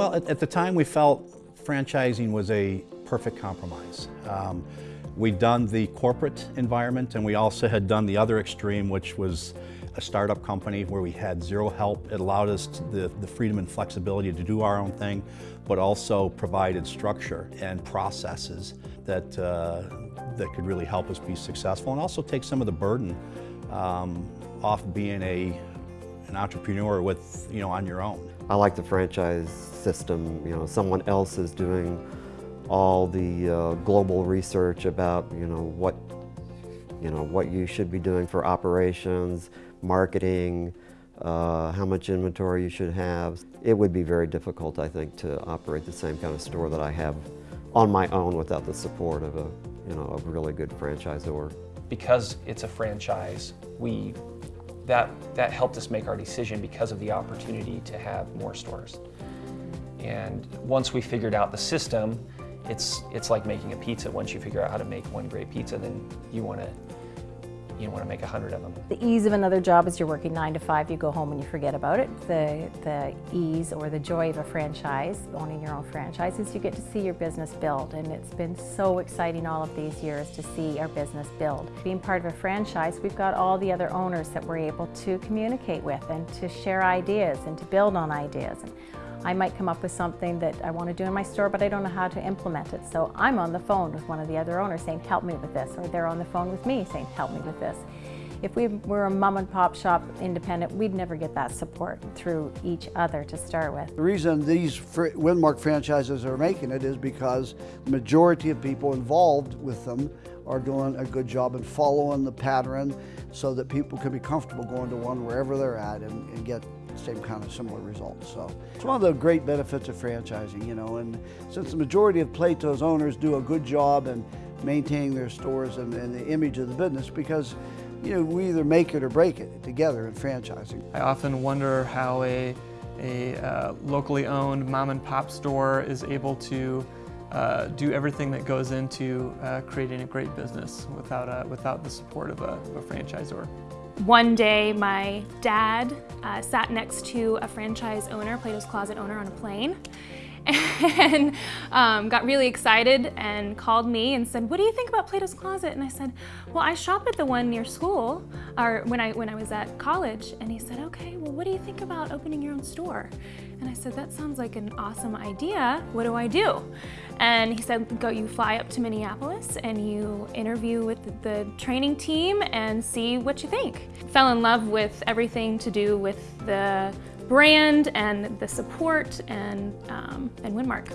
Well, at, at the time we felt franchising was a perfect compromise. Um, we'd done the corporate environment and we also had done the other extreme, which was a startup company where we had zero help. It allowed us the, the freedom and flexibility to do our own thing, but also provided structure and processes that, uh, that could really help us be successful and also take some of the burden um, off being a, an entrepreneur with, you know, on your own. I like the franchise system, you know, someone else is doing all the uh, global research about, you know, what, you know, what you should be doing for operations, marketing, uh, how much inventory you should have. It would be very difficult, I think, to operate the same kind of store that I have on my own without the support of a, you know, a really good franchisor. Because it's a franchise, we that that helped us make our decision because of the opportunity to have more stores. And once we figured out the system, it's it's like making a pizza. Once you figure out how to make one great pizza, then you want to you want to make a hundred of them. The ease of another job is you're working nine to five, you go home and you forget about it. The, the ease or the joy of a franchise, owning your own franchise, is you get to see your business build. And it's been so exciting all of these years to see our business build. Being part of a franchise, we've got all the other owners that we're able to communicate with and to share ideas and to build on ideas. I might come up with something that I want to do in my store, but I don't know how to implement it. So I'm on the phone with one of the other owners saying, help me with this, or they're on the phone with me saying, help me with this. If we were a mom and pop shop independent, we'd never get that support through each other to start with. The reason these Winmark franchises are making it is because the majority of people involved with them are doing a good job and following the pattern so that people can be comfortable going to one wherever they're at and, and get same kind of similar results. So it's one of the great benefits of franchising, you know, and since the majority of Plato's owners do a good job in maintaining their stores and, and the image of the business because you know, we either make it or break it together in franchising. I often wonder how a, a uh, locally owned mom and pop store is able to uh, do everything that goes into uh, creating a great business without, uh, without the support of a, of a franchisor. One day my dad uh, sat next to a franchise owner, Plato's Closet owner on a plane and um, got really excited and called me and said, what do you think about Plato's Closet? And I said, well, I shop at the one near school, or when I, when I was at college. And he said, okay, well, what do you think about opening your own store? And I said, that sounds like an awesome idea. What do I do? And he said, go, you fly up to Minneapolis and you interview with the training team and see what you think. Fell in love with everything to do with the brand and the support and, um, and Winmark.